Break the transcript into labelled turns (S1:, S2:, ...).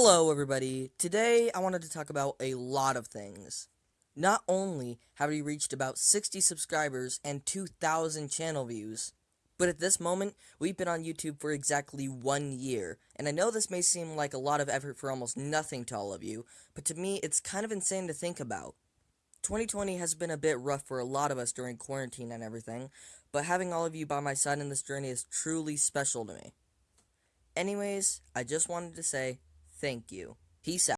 S1: Hello, everybody. Today, I wanted to talk about a lot of things. Not only have we reached about 60 subscribers and 2,000 channel views, but at this moment, we've been on YouTube for exactly one year. And I know this may seem like a lot of effort for almost nothing to all of you, but to me, it's kind of insane to think about. 2020 has been a bit rough for a lot of us during quarantine and everything, but having all of you by my side in this journey is truly special to me. Anyways, I just wanted to say thank you. Peace out.